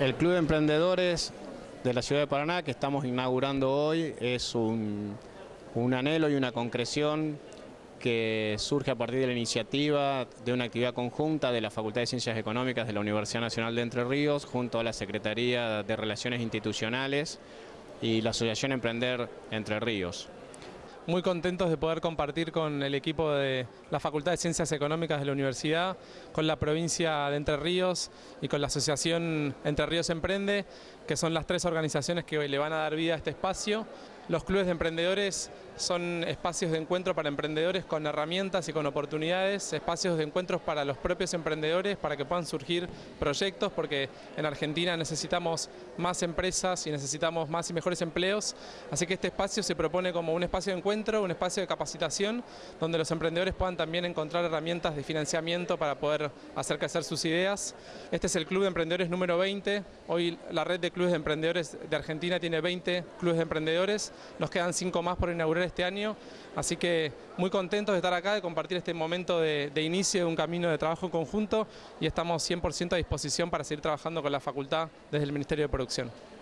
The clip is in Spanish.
El Club de Emprendedores de la Ciudad de Paraná que estamos inaugurando hoy es un, un, anhelo y una concreción que surge a partir de la iniciativa de una actividad conjunta de la Facultad de Ciencias Económicas de la Universidad Nacional de Entre Ríos junto a la Secretaría de Relaciones Institucionales y la Asociación Emprender Entre Ríos muy contentos de poder compartir con el equipo de la Facultad de Ciencias Económicas de la Universidad, con la provincia de Entre Ríos y con la Asociación Entre Ríos Emprende, que son las tres organizaciones que le van a dar vida a este espacio. Los clubes de emprendedores son espacios de encuentro para emprendedores con herramientas y con oportunidades, espacios de encuentros para los propios emprendedores para que puedan surgir proyectos, porque en Argentina necesitamos más empresas y necesitamos más y mejores empleos, así que este espacio se propone como un espacio de encuentro, un espacio de capacitación, donde los emprendedores puedan también encontrar herramientas de financiamiento para poder hacer crecer sus ideas. Este es el Club de Emprendedores número 20, hoy la red de clubes de emprendedores de Argentina tiene 20 clubes de emprendedores, nos quedan 5 más por inaugurar este año, así que muy contentos de estar acá, de compartir este momento de, inicio de un camino de trabajo conjunto y estamos 100% a disposición para seguir trabajando con la facultad desde el Ministerio de Producción.